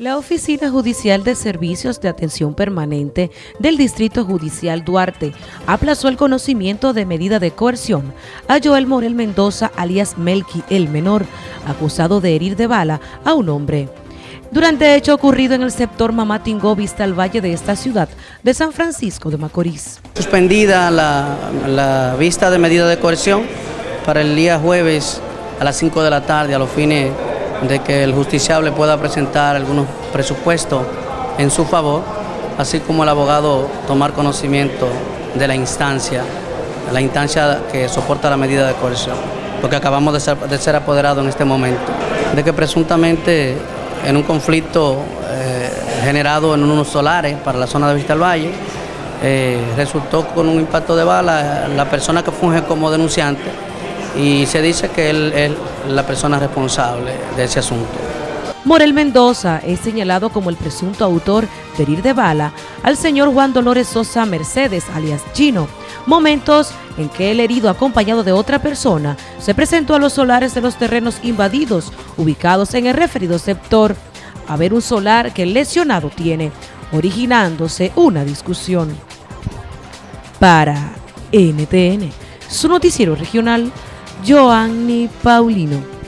La Oficina Judicial de Servicios de Atención Permanente del Distrito Judicial Duarte aplazó el conocimiento de medida de coerción a Joel Morel Mendoza, alias Melqui el Menor, acusado de herir de bala a un hombre. Durante hecho ocurrido en el sector Mamatingó, vista al valle de esta ciudad de San Francisco de Macorís. Suspendida la, la vista de medida de coerción para el día jueves a las 5 de la tarde a los fines de que el justiciable pueda presentar algunos presupuestos en su favor, así como el abogado tomar conocimiento de la instancia, la instancia que soporta la medida de coerción, porque acabamos de ser, de ser apoderados en este momento, de que presuntamente en un conflicto eh, generado en unos solares para la zona de Vista del Valle, eh, resultó con un impacto de bala la persona que funge como denunciante y se dice que él es la persona responsable de ese asunto. Morel Mendoza es señalado como el presunto autor de herir de bala al señor Juan Dolores Sosa Mercedes, alias Chino, momentos en que el herido acompañado de otra persona se presentó a los solares de los terrenos invadidos ubicados en el referido sector a ver un solar que el lesionado tiene, originándose una discusión. Para NTN, su noticiero regional, Joanny Paulino.